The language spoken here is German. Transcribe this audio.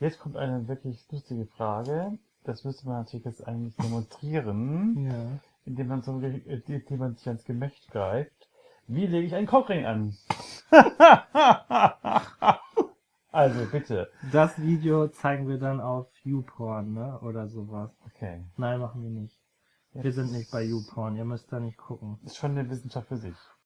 Jetzt kommt eine wirklich lustige Frage. Das müsste man natürlich jetzt eigentlich demonstrieren, Ja. indem man, so, äh, indem man sich ans Gemächt greift. Wie lege ich einen Cockring an? also bitte. Das Video zeigen wir dann auf YouPorn, ne? Oder sowas. Okay. Nein, machen wir nicht. Wir sind nicht bei YouPorn, ihr müsst da nicht gucken. Ist schon eine Wissenschaft für sich.